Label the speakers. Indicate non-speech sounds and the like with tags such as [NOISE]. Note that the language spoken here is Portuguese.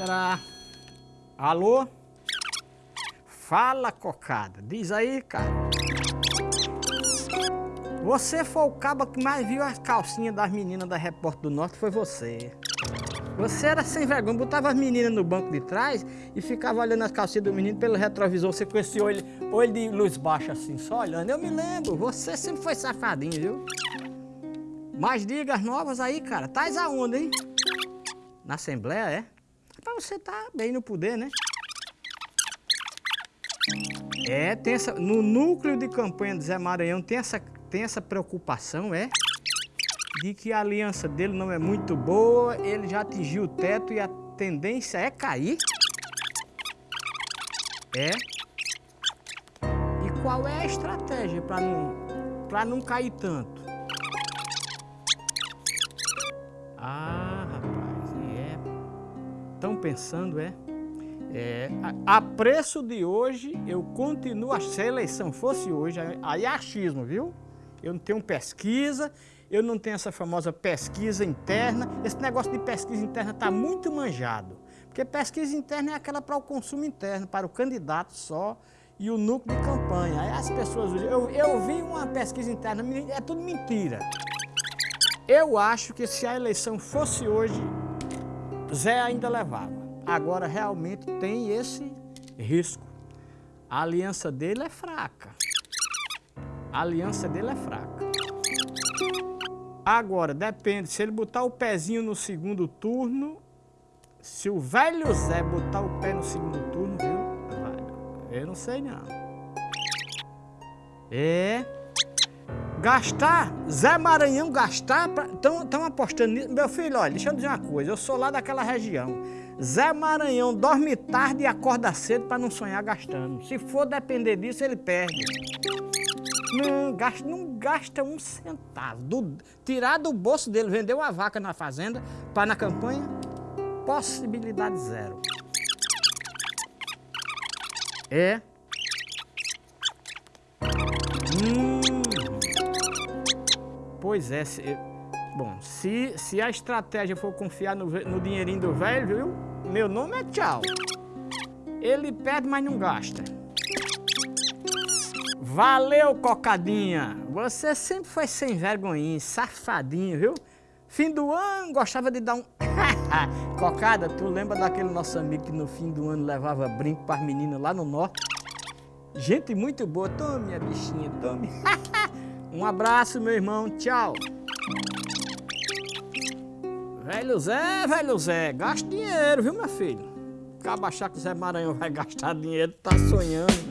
Speaker 1: será? Alô? Fala, cocada. Diz aí, cara. Você foi o cabo que mais viu as calcinhas das meninas da Repórter do Norte, foi você. Você era sem vergonha, botava as meninas no banco de trás e ficava olhando as calcinhas do menino pelo retrovisor, você com esse olho, olho de luz baixa assim, só olhando. Eu me lembro, você sempre foi safadinho, viu? Mas diga as novas aí, cara. Tais aonde, hein? Na Assembleia, é? Você tá bem no poder, né? É, tem essa, no núcleo de campanha do Zé Maranhão tem essa, tem essa preocupação, é? De que a aliança dele não é muito boa, ele já atingiu o teto e a tendência é cair. É. E qual é a estratégia para não, não cair tanto? Estão pensando, é? É, a, a, preço de hoje, eu continuo, se a eleição fosse hoje, aí é achismo, viu? Eu não tenho pesquisa, eu não tenho essa famosa pesquisa interna. Esse negócio de pesquisa interna está muito manjado. Porque pesquisa interna é aquela para o consumo interno, para o candidato só e o núcleo de campanha. Aí as pessoas... Eu, eu vi uma pesquisa interna, é tudo mentira. Eu acho que se a eleição fosse hoje, Zé ainda levava agora realmente tem esse risco. A aliança dele é fraca. A aliança dele é fraca. Agora, depende, se ele botar o pezinho no segundo turno, se o velho Zé botar o pé no segundo turno, viu? Eu não sei não. É. Gastar, Zé Maranhão gastar, estão apostando nisso. Meu filho, olha, deixa eu dizer uma coisa, eu sou lá daquela região. Zé Maranhão dorme tarde e acorda cedo para não sonhar gastando. Se for depender disso, ele perde. Não gasta, não gasta um centavo. Do, tirar do bolso dele, vender uma vaca na fazenda para na campanha, possibilidade zero. É. Hum. Pois é, se, bom, se, se a estratégia for confiar no, no dinheirinho do velho, viu? Meu nome é Tchau. Ele pede, mas não gasta. Valeu, cocadinha. Você sempre foi sem vergonhinha, safadinho, viu? Fim do ano, gostava de dar um... [LAUGHS] Cocada, tu lembra daquele nosso amigo que no fim do ano levava brinco para as meninas lá no norte? Gente muito boa. Tome, minha bichinha, tome. [LAUGHS] um abraço, meu irmão. Tchau. Velho Zé, velho Zé, gasta dinheiro, viu, meu filho? Acaba achar que o Zé Maranhão vai gastar dinheiro, tá sonhando.